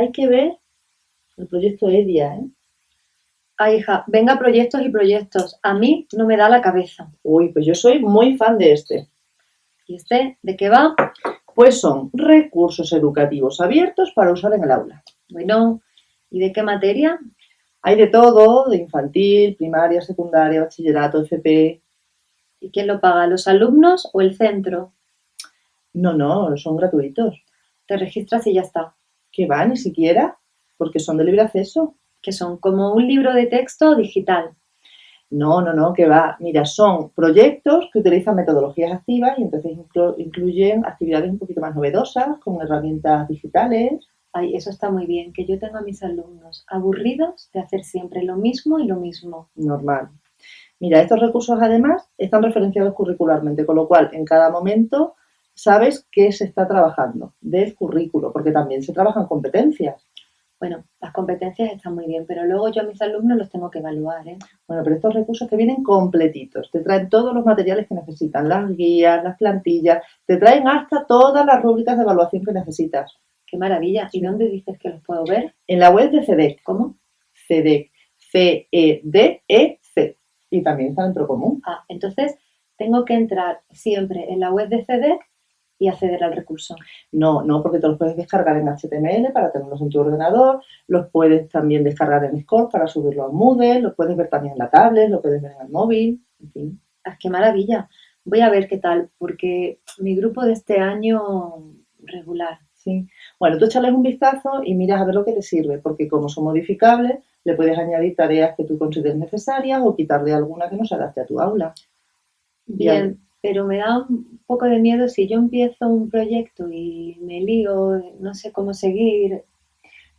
hay que ver el proyecto EDIA, ¿eh? Ay, hija, venga proyectos y proyectos. A mí no me da la cabeza. Uy, pues yo soy muy fan de este. ¿Y este de qué va? Pues son recursos educativos abiertos para usar en el aula. Bueno, ¿y de qué materia? Hay de todo, de infantil, primaria, secundaria, bachillerato, FP. ¿Y quién lo paga, los alumnos o el centro? No, no, son gratuitos. Te registras y ya está. ¿Qué va? Ni siquiera, porque son de libre acceso. Que son como un libro de texto digital. No, no, no, que va. Mira, son proyectos que utilizan metodologías activas y entonces inclu- incluyen actividades un poquito más novedosas, con herramientas digitales. Ay, eso está muy bien, que yo tengo a mis alumnos aburridos de hacer siempre lo mismo y lo mismo. Normal. Mira, estos recursos además están referenciados curricularmente, con lo cual en cada momento sabes qué se está trabajando del currículo, porque también se trabajan competencias. Bueno, las competencias están muy bien, pero luego yo a mis alumnos los tengo que evaluar, ¿eh? Bueno, pero estos recursos que vienen completitos, te traen todos los materiales que necesitan, las guías, las plantillas, te traen hasta todas las rúbricas de evaluación que necesitas. ¡Qué maravilla! ¿Y dónde dices que los puedo ver? En la web de CEDEC, ¿Cómo? CEDEC, C-E-D-E-C, y también está en Procomún. Ah, entonces tengo que entrar siempre en la web de CEDEC y acceder al recurso. No, no, porque te los puedes descargar en HTML para tenerlos en tu ordenador, los puedes también descargar en Score para subirlo a Moodle, los puedes ver también en la tablet, lo puedes ver en el móvil, en fin. ¡Ah, qué maravilla! Voy a ver qué tal, porque mi grupo de este año regular. Sí. Bueno, tú échales un vistazo y miras a ver lo que te sirve, porque como son modificables, le puedes añadir tareas que tú consideres necesarias o quitarle alguna que no se adapte a tu aula. Bien, pero me da un poco de miedo si yo empiezo un proyecto y me lío, no sé cómo seguir.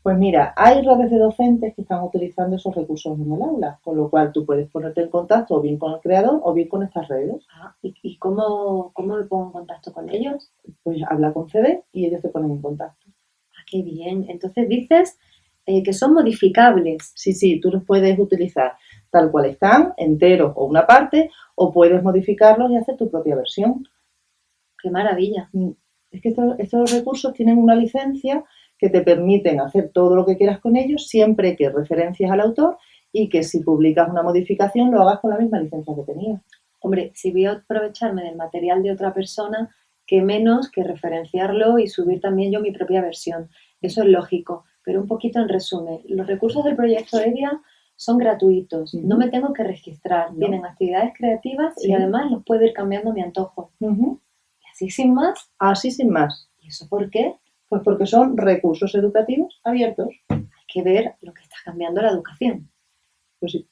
Pues mira, hay redes de docentes que están utilizando esos recursos en el aula, con lo cual tú puedes ponerte en contacto o bien con el creador o bien con estas redes. Ah, ¿y, y cómo, cómo me pongo en contacto con ellos? Pues habla con CD y ellos te ponen en contacto. Ah, qué bien. Entonces dices eh, que son modificables. Sí, sí, tú los puedes utilizar tal cual están, enteros o una parte, o puedes modificarlos y hacer tu propia versión. Qué maravilla. Es que estos, estos recursos tienen una licencia que te permiten hacer todo lo que quieras con ellos siempre que referencias al autor y que si publicas una modificación lo hagas con la misma licencia que tenías. Hombre, si voy a aprovecharme del material de otra persona, qué menos que referenciarlo y subir también yo mi propia versión. Eso es lógico. Pero un poquito en resumen, los recursos del proyecto EDIA son gratuitos, no me tengo que registrar, No. tienen actividades creativas y además los puedo ir cambiando a mi antojo. Y así sin más, Así sin más. ¿y eso por qué? Pues porque son recursos educativos abiertos. Hay que ver lo que está cambiando la educación. Pues sí.